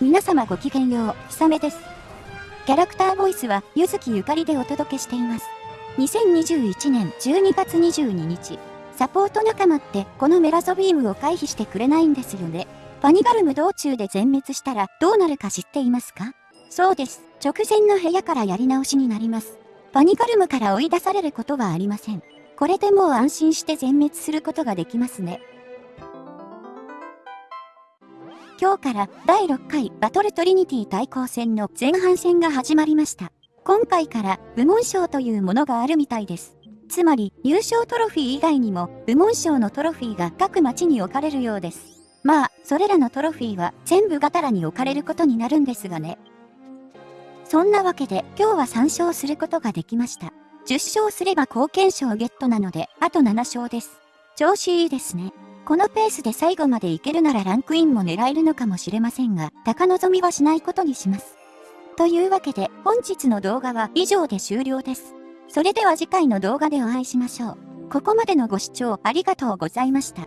皆様ごきげんよう、ひさめです。キャラクターボイスは、ゆずきゆかりでお届けしています。2021年12月22日、サポート仲間ってこのメラゾビームを回避してくれないんですよね。パニガルム道中で全滅したらどうなるか知っていますか？そうです。直前の部屋からやり直しになります。パニガルムから追い出されることはありません。これでもう安心して全滅することができますね。今日から第6回バトルトリニティ対抗戦の前半戦が始まりました。今回から部門賞というものがあるみたいです。つまり優勝トロフィー以外にも部門賞のトロフィーが各町に置かれるようです。まあ、それらのトロフィーは全部ガタラに置かれることになるんですがね。そんなわけで今日は3勝することができました。10勝すれば貢献賞ゲットなので、あと7勝です。調子いいですね。このペースで最後までいけるならランクインも狙えるのかもしれませんが、高望みはしないことにします。というわけで本日の動画は以上で終了です。それでは次回の動画でお会いしましょう。ここまでのご視聴ありがとうございました。